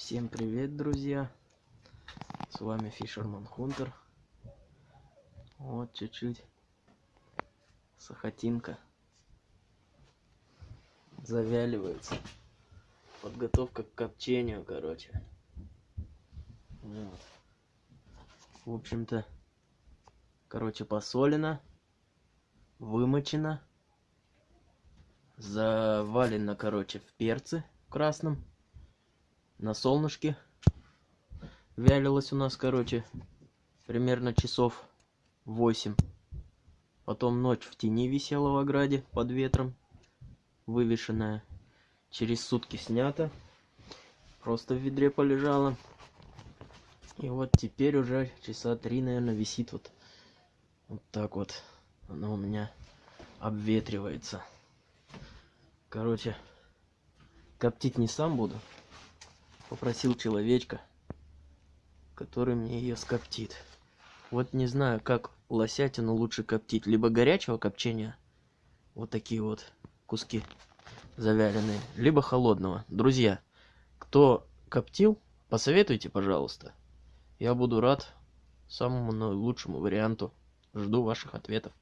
Всем привет, друзья! С вами Фишерман Хунтер. Вот чуть-чуть сахатинка завяливается. Подготовка к копчению, короче. Вот. В общем-то, короче, посолено, вымочено, завалено, короче, в перце красном на солнышке вялилась у нас короче примерно часов 8 потом ночь в тени висела в ограде под ветром вывешенная через сутки снята просто в ведре полежала. И вот теперь уже часа три наверное висит вот вот так вот. Она у меня обветривается. Короче коптить не сам буду попросил человечка, который мне ее скоптит. Вот не знаю, как лосятину лучше коптить. Либо горячего копчения, вот такие вот куски завяленные, либо холодного. Друзья, кто коптил, посоветуйте, пожалуйста. Я буду рад самому лучшему варианту. Жду ваших ответов.